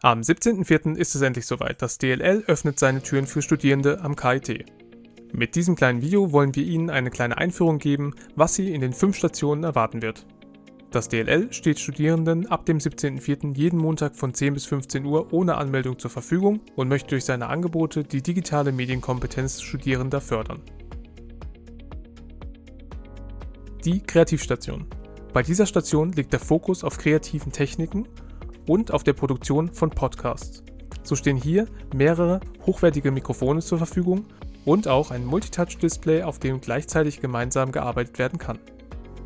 Am 17.04. ist es endlich soweit. Das DLL öffnet seine Türen für Studierende am KIT. Mit diesem kleinen Video wollen wir Ihnen eine kleine Einführung geben, was Sie in den fünf Stationen erwarten wird. Das DLL steht Studierenden ab dem 17.04. jeden Montag von 10 bis 15 Uhr ohne Anmeldung zur Verfügung und möchte durch seine Angebote die digitale Medienkompetenz Studierender fördern. Die Kreativstation. Bei dieser Station liegt der Fokus auf kreativen Techniken und auf der Produktion von Podcasts. So stehen hier mehrere hochwertige Mikrofone zur Verfügung und auch ein Multitouch-Display, auf dem gleichzeitig gemeinsam gearbeitet werden kann.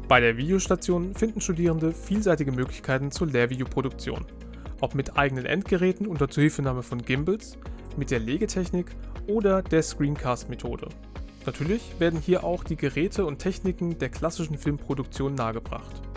Bei der Videostation finden Studierende vielseitige Möglichkeiten zur Lehrvideoproduktion, ob mit eigenen Endgeräten unter Zuhilfenahme von Gimbals, mit der Legetechnik oder der Screencast-Methode. Natürlich werden hier auch die Geräte und Techniken der klassischen Filmproduktion nahegebracht.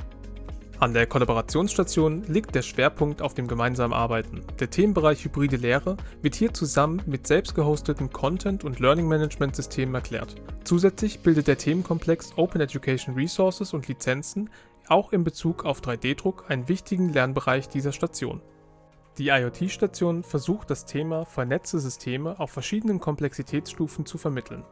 An der Kollaborationsstation liegt der Schwerpunkt auf dem gemeinsamen Arbeiten. Der Themenbereich Hybride Lehre wird hier zusammen mit selbst gehosteten Content- und Learning Management Systemen erklärt. Zusätzlich bildet der Themenkomplex Open Education Resources und Lizenzen auch in Bezug auf 3D-Druck einen wichtigen Lernbereich dieser Station. Die IoT-Station versucht das Thema vernetzte Systeme auf verschiedenen Komplexitätsstufen zu vermitteln.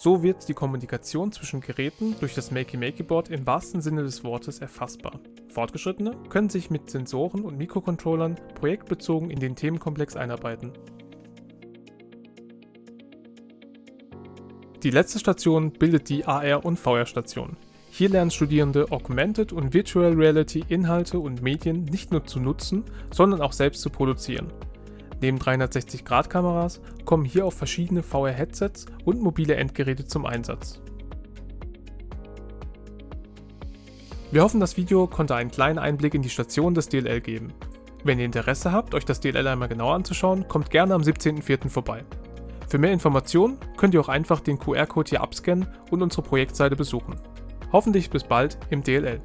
So wird die Kommunikation zwischen Geräten durch das Makey-Makey-Board im wahrsten Sinne des Wortes erfassbar. Fortgeschrittene können sich mit Sensoren und Mikrocontrollern projektbezogen in den Themenkomplex einarbeiten. Die letzte Station bildet die AR- und VR-Station. Hier lernen Studierende Augmented und Virtual Reality Inhalte und Medien nicht nur zu nutzen, sondern auch selbst zu produzieren. Neben 360-Grad-Kameras kommen hier auch verschiedene VR-Headsets und mobile Endgeräte zum Einsatz. Wir hoffen, das Video konnte einen kleinen Einblick in die Station des DLL geben. Wenn ihr Interesse habt, euch das DLL einmal genauer anzuschauen, kommt gerne am 17.04. vorbei. Für mehr Informationen könnt ihr auch einfach den QR-Code hier abscannen und unsere Projektseite besuchen. Hoffentlich bis bald im DLL.